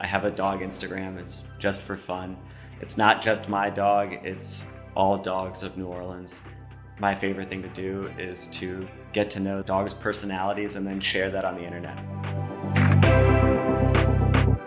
I have a dog Instagram. It's just for fun. It's not just my dog, it's all dogs of New Orleans. My favorite thing to do is to get to know dogs' personalities and then share that on the internet.